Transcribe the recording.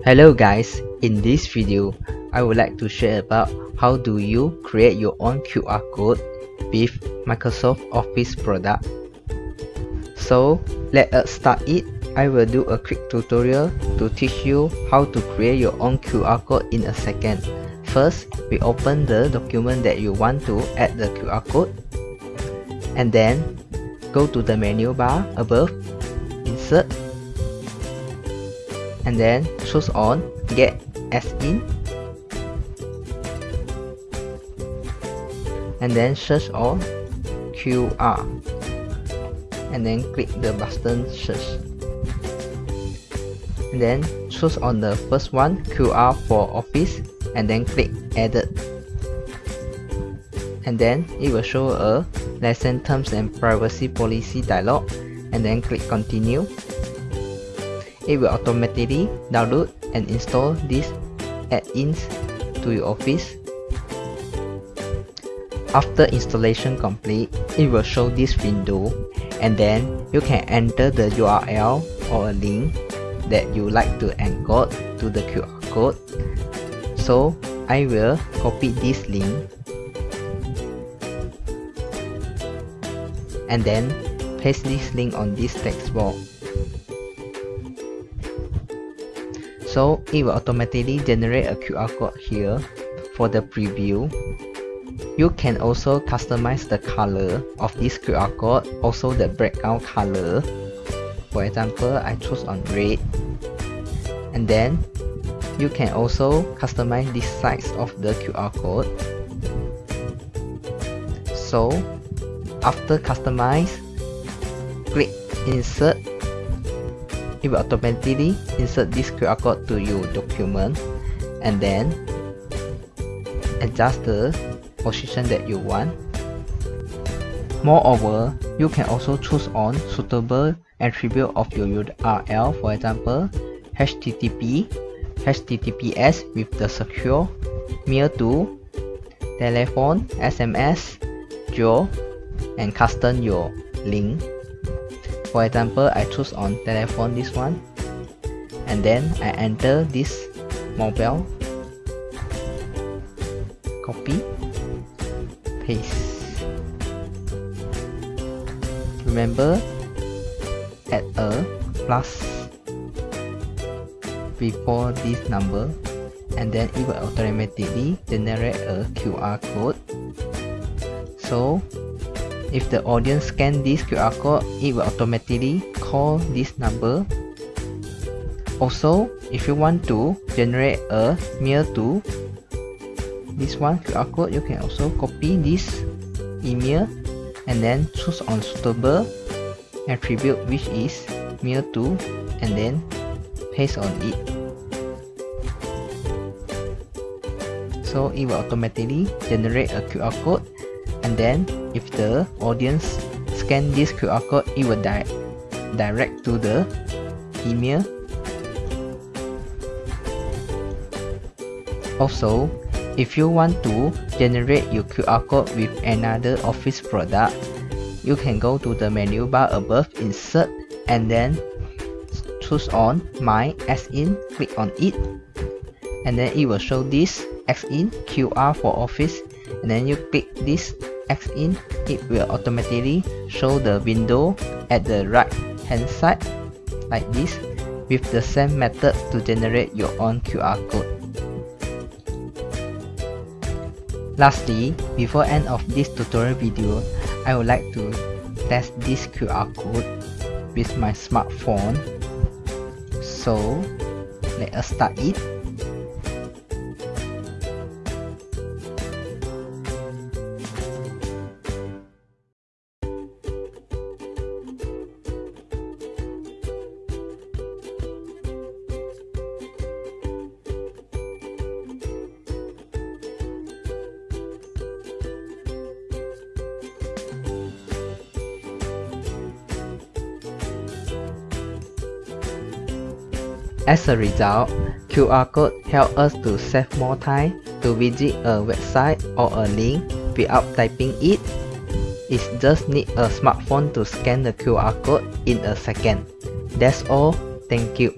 Hello guys, in this video, I would like to share about how do you create your own QR code with Microsoft Office product. So let us start it. I will do a quick tutorial to teach you how to create your own QR code in a second. First, we open the document that you want to add the QR code and then go to the menu bar above, insert and then choose on get as in. And then search on QR and then click the button search. And then choose on the first one QR for office and then click edit. And then it will show a lesson terms and privacy policy dialog. And then click continue it will automatically download and install these add-ins to your office. After installation complete, it will show this window and then you can enter the URL or a link that you like to encode to the QR code. So I will copy this link and then paste this link on this text box. So it will automatically generate a QR code here for the preview. You can also customize the color of this QR code, also the background color. For example, I choose on red. And then you can also customize the size of the QR code. So after customize, click insert it will automatically insert this QR code to your document and then adjust the position that you want. Moreover, you can also choose on suitable attribute of your URL, for example, HTTP, HTTPS with the secure, mail to, telephone, SMS, geo, and custom your link for example, I choose on telephone this one and then I enter this mobile copy paste. Remember add a plus before this number and then it will automatically generate a QR code. So if the audience scan this QR code, it will automatically call this number. Also, if you want to generate a mail to this one QR code, you can also copy this email and then choose on suitable attribute which is mail to and then paste on it. So it will automatically generate a QR code and then if the audience scan this QR code it will di direct to the email. Also if you want to generate your QR code with another office product you can go to the menu bar above insert and then choose on my add-ins click on it. And then it will show this add-in QR for office. And then you click this add-in, it will automatically show the window at the right hand side like this with the same method to generate your own QR code. Lastly, before end of this tutorial video, I would like to test this QR code with my smartphone. So, let us start it. As a result, QR code help us to save more time to visit a website or a link without typing it. It just need a smartphone to scan the QR code in a second. That's all. Thank you.